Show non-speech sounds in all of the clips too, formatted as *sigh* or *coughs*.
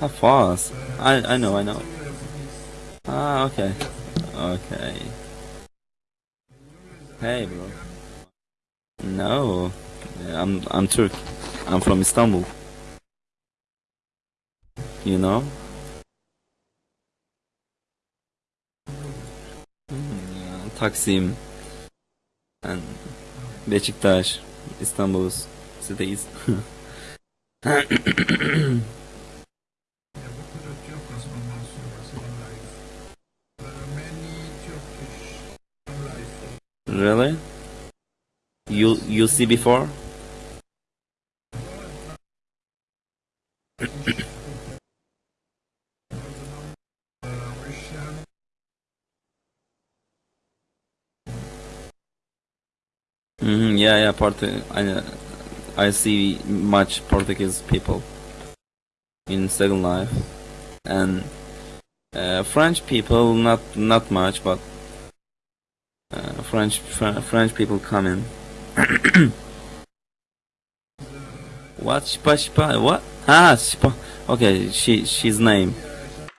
How fast? I I know, I know. Ah, okay. Okay. Hey, bro. No, I'm I'm Turk. I'm from Istanbul. You know? Hmm, Taksim and Beşiktaş, Istanbul cities. *laughs* really? You you see before? Uh, Russian. hmm yeah, yeah. Part I I see much Portuguese people in Second Life, and uh, French people not not much, but uh, French Fr- French people come in. *coughs* what Shpa Shpa? What? Ah, Shpa. Okay, she she's name.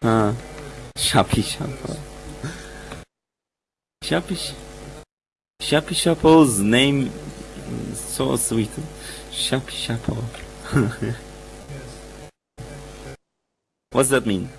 Ah, Shapi Shapa. Shapi Shapi Shapo's name so sweet. Shapi Shapo. *laughs* What's that mean?